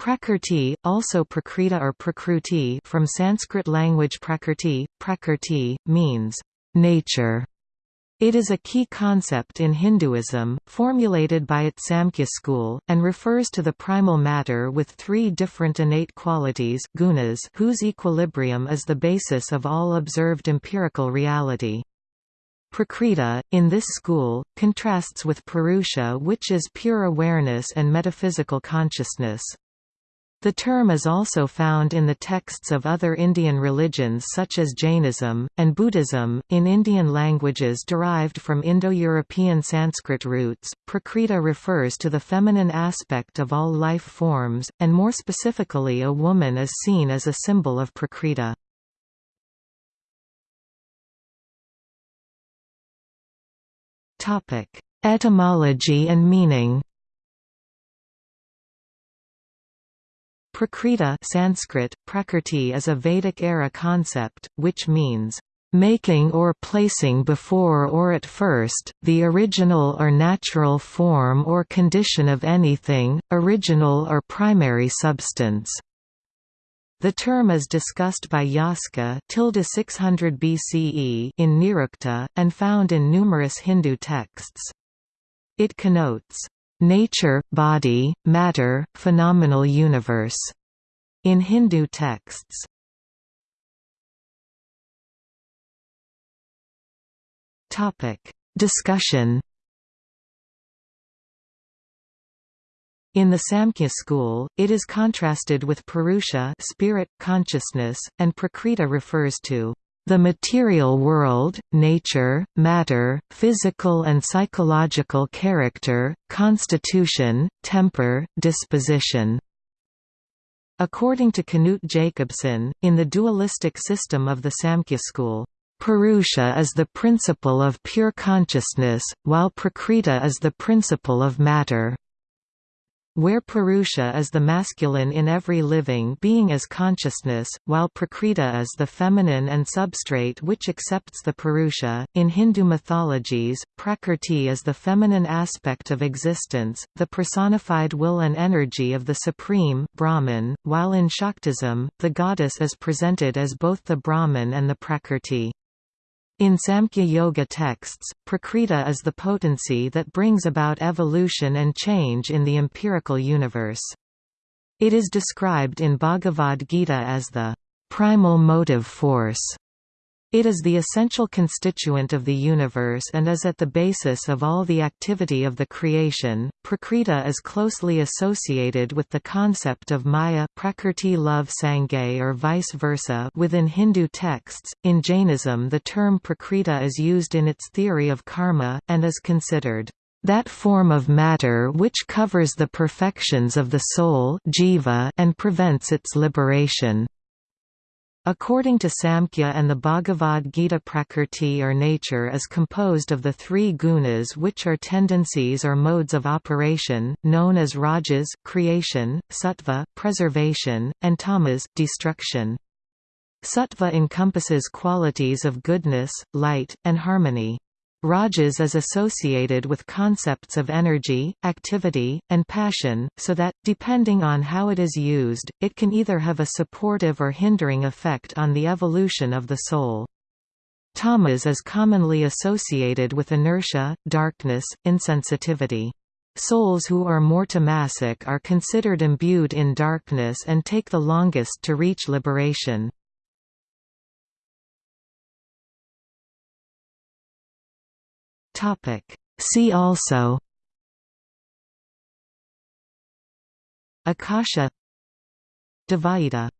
Prakrti, also Prakrita or Prakruti from Sanskrit language Prakrti, Prakrti, means nature. It is a key concept in Hinduism, formulated by its Samkhya school, and refers to the primal matter with three different innate qualities gunas whose equilibrium is the basis of all observed empirical reality. Prakriti, in this school, contrasts with Purusha which is pure awareness and metaphysical consciousness. The term is also found in the texts of other Indian religions such as Jainism, and Buddhism. In Indian languages derived from Indo European Sanskrit roots, Prakriti refers to the feminine aspect of all life forms, and more specifically, a woman is seen as a symbol of Prakriti. Etymology and meaning Prakriti Sanskrit, prakrti is a Vedic-era concept, which means, "...making or placing before or at first, the original or natural form or condition of anything, original or primary substance." The term is discussed by Yaska 600 BCE in Nirukta, and found in numerous Hindu texts. It connotes nature, body, matter, phenomenal universe, in Hindu texts. Discussion. In the Samkhya school, it is contrasted with Purusha spirit, consciousness, and Prakriti refers to the material world, nature, matter, physical and psychological character, constitution, temper, disposition. According to Knut Jacobsen, in the dualistic system of the Samkhya school, Purusha is the principle of pure consciousness, while Prakriti is the principle of matter where Purusha is the masculine in every living being as consciousness, while Prakriti is the feminine and substrate which accepts the Purusha. In Hindu mythologies, Prakrti is the feminine aspect of existence, the personified will and energy of the Supreme Brahman, while in Shaktism, the goddess is presented as both the Brahman and the Prakrti. In Samkhya Yoga texts, Prakriti is the potency that brings about evolution and change in the empirical universe. It is described in Bhagavad Gita as the primal motive force it is the essential constituent of the universe and is at the basis of all the activity of the creation. Prakriti is closely associated with the concept of Maya Prakrti love Sangay or vice versa within Hindu texts. In Jainism, the term Prakriti is used in its theory of karma, and is considered that form of matter which covers the perfections of the soul jiva and prevents its liberation. According to Samkhya and the Bhagavad Gita Prakrti or nature is composed of the three gunas which are tendencies or modes of operation, known as rajas creation, sattva preservation, and tamas destruction. Sattva encompasses qualities of goodness, light, and harmony. Rajas is associated with concepts of energy, activity, and passion, so that, depending on how it is used, it can either have a supportive or hindering effect on the evolution of the soul. Tamas is commonly associated with inertia, darkness, insensitivity. Souls who are more tamasic are considered imbued in darkness and take the longest to reach liberation. See also Akasha Dvaita